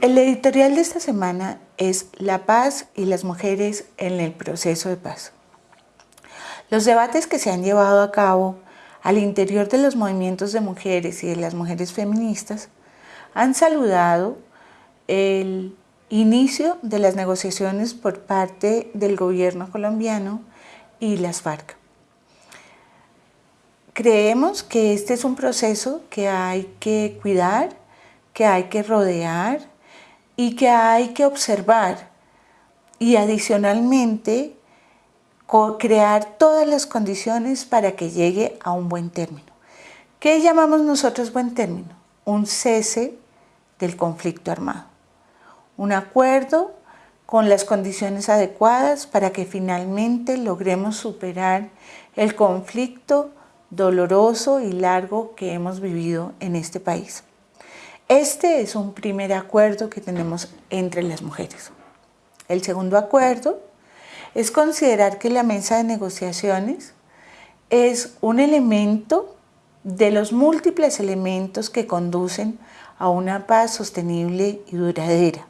El editorial de esta semana es La paz y las mujeres en el proceso de paz. Los debates que se han llevado a cabo al interior de los movimientos de mujeres y de las mujeres feministas han saludado el inicio de las negociaciones por parte del gobierno colombiano y las FARC. Creemos que este es un proceso que hay que cuidar, que hay que rodear, y que hay que observar y adicionalmente crear todas las condiciones para que llegue a un buen término. ¿Qué llamamos nosotros buen término? Un cese del conflicto armado. Un acuerdo con las condiciones adecuadas para que finalmente logremos superar el conflicto doloroso y largo que hemos vivido en este país. Este es un primer acuerdo que tenemos entre las mujeres. El segundo acuerdo es considerar que la mesa de negociaciones es un elemento de los múltiples elementos que conducen a una paz sostenible y duradera.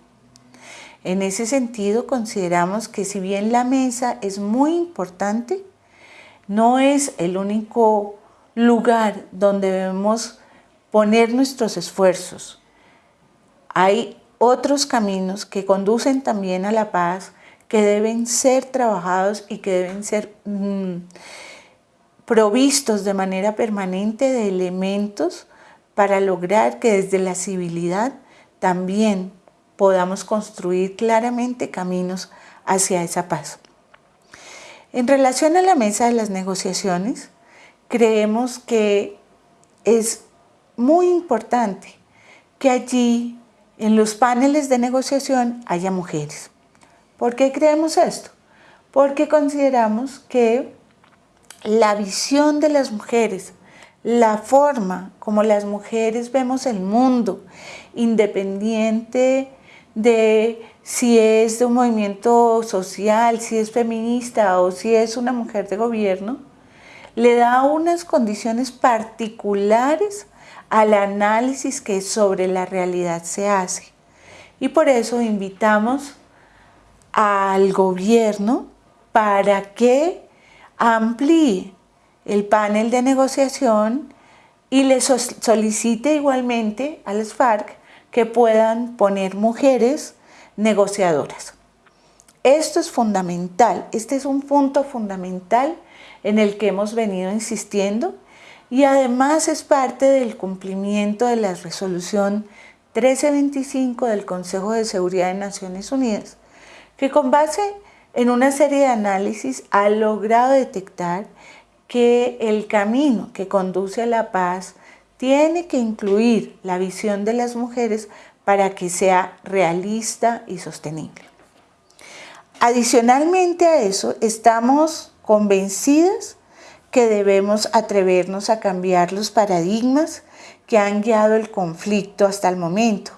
En ese sentido, consideramos que si bien la mesa es muy importante, no es el único lugar donde debemos poner nuestros esfuerzos. Hay otros caminos que conducen también a la paz, que deben ser trabajados y que deben ser mm, provistos de manera permanente de elementos para lograr que desde la civilidad también podamos construir claramente caminos hacia esa paz. En relación a la mesa de las negociaciones, creemos que es muy importante que allí en los paneles de negociación haya mujeres. ¿Por qué creemos esto? Porque consideramos que la visión de las mujeres, la forma como las mujeres vemos el mundo, independiente de si es de un movimiento social, si es feminista o si es una mujer de gobierno, le da unas condiciones particulares al análisis que sobre la realidad se hace. Y por eso invitamos al gobierno para que amplíe el panel de negociación y le solicite igualmente a las FARC que puedan poner mujeres negociadoras. Esto es fundamental, este es un punto fundamental en el que hemos venido insistiendo y además es parte del cumplimiento de la resolución 1325 del Consejo de Seguridad de Naciones Unidas, que con base en una serie de análisis ha logrado detectar que el camino que conduce a la paz tiene que incluir la visión de las mujeres para que sea realista y sostenible. Adicionalmente a eso, estamos convencidas que debemos atrevernos a cambiar los paradigmas que han guiado el conflicto hasta el momento.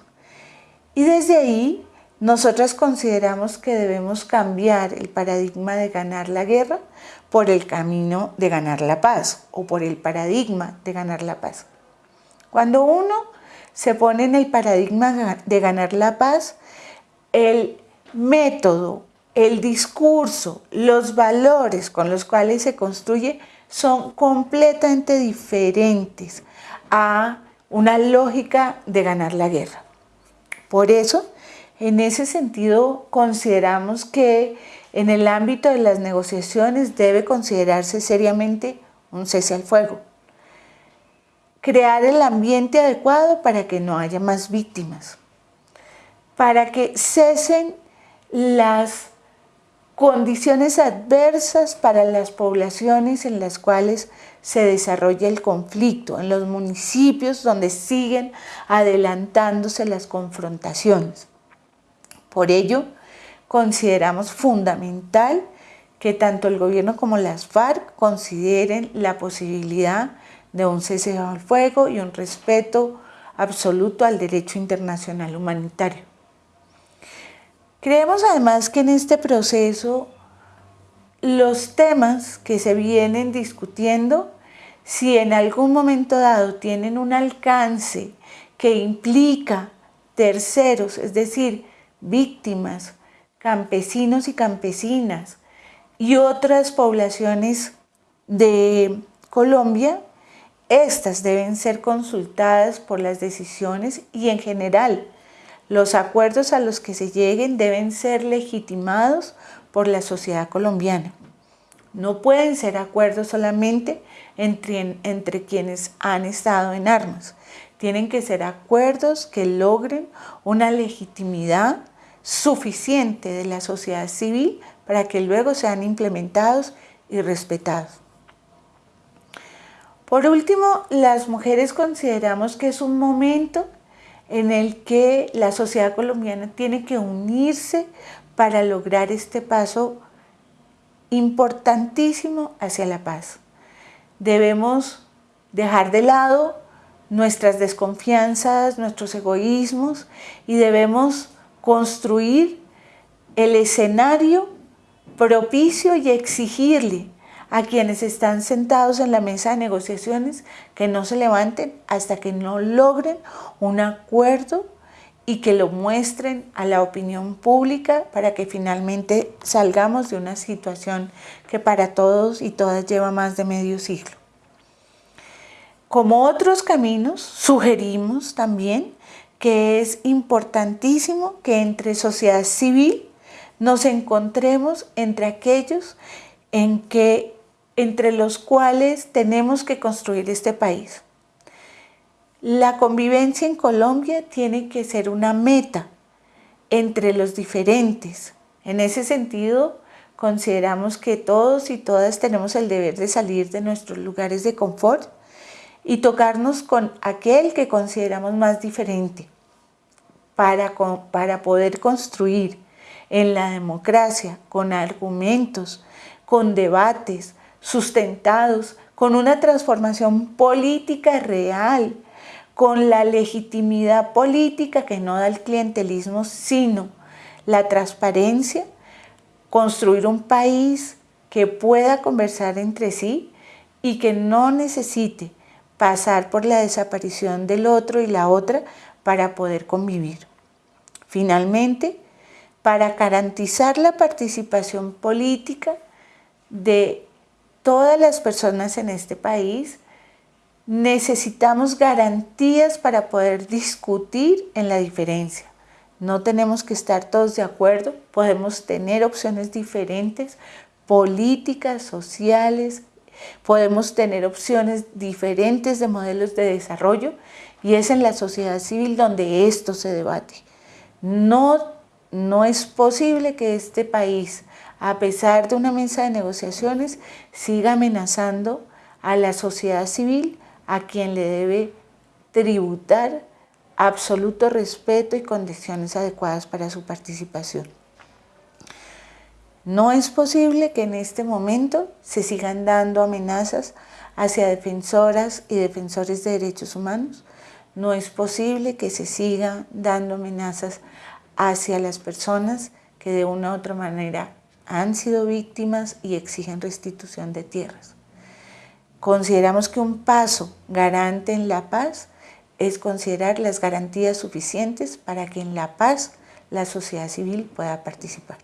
Y desde ahí, nosotras consideramos que debemos cambiar el paradigma de ganar la guerra por el camino de ganar la paz o por el paradigma de ganar la paz. Cuando uno se pone en el paradigma de ganar la paz, el método, el discurso, los valores con los cuales se construye son completamente diferentes a una lógica de ganar la guerra. Por eso, en ese sentido, consideramos que en el ámbito de las negociaciones debe considerarse seriamente un cese al fuego. Crear el ambiente adecuado para que no haya más víctimas, para que cesen las condiciones adversas para las poblaciones en las cuales se desarrolla el conflicto, en los municipios donde siguen adelantándose las confrontaciones. Por ello, consideramos fundamental que tanto el gobierno como las FARC consideren la posibilidad de un cese al fuego y un respeto absoluto al derecho internacional humanitario. Creemos además que en este proceso los temas que se vienen discutiendo si en algún momento dado tienen un alcance que implica terceros, es decir, víctimas, campesinos y campesinas y otras poblaciones de Colombia, estas deben ser consultadas por las decisiones y en general los acuerdos a los que se lleguen deben ser legitimados por la sociedad colombiana. No pueden ser acuerdos solamente entre, entre quienes han estado en armas. Tienen que ser acuerdos que logren una legitimidad suficiente de la sociedad civil para que luego sean implementados y respetados. Por último, las mujeres consideramos que es un momento en el que la sociedad colombiana tiene que unirse para lograr este paso importantísimo hacia la paz. Debemos dejar de lado nuestras desconfianzas, nuestros egoísmos y debemos construir el escenario propicio y exigirle a quienes están sentados en la mesa de negociaciones que no se levanten hasta que no logren un acuerdo y que lo muestren a la opinión pública para que finalmente salgamos de una situación que para todos y todas lleva más de medio siglo. Como otros caminos, sugerimos también que es importantísimo que entre sociedad civil nos encontremos entre aquellos en que, entre los cuales tenemos que construir este país. La convivencia en Colombia tiene que ser una meta entre los diferentes. En ese sentido, consideramos que todos y todas tenemos el deber de salir de nuestros lugares de confort y tocarnos con aquel que consideramos más diferente para, para poder construir en la democracia con argumentos, con debates sustentados, con una transformación política real, con la legitimidad política que no da el clientelismo, sino la transparencia, construir un país que pueda conversar entre sí y que no necesite pasar por la desaparición del otro y la otra para poder convivir. Finalmente, para garantizar la participación política de todas las personas en este país, necesitamos garantías para poder discutir en la diferencia. No tenemos que estar todos de acuerdo, podemos tener opciones diferentes, políticas, sociales, podemos tener opciones diferentes de modelos de desarrollo y es en la sociedad civil donde esto se debate. No, no es posible que este país, a pesar de una mesa de negociaciones, siga amenazando a la sociedad civil a quien le debe tributar absoluto respeto y condiciones adecuadas para su participación. No es posible que en este momento se sigan dando amenazas hacia defensoras y defensores de derechos humanos. No es posible que se sigan dando amenazas hacia las personas que de una u otra manera han sido víctimas y exigen restitución de tierras. Consideramos que un paso garante en la paz es considerar las garantías suficientes para que en la paz la sociedad civil pueda participar.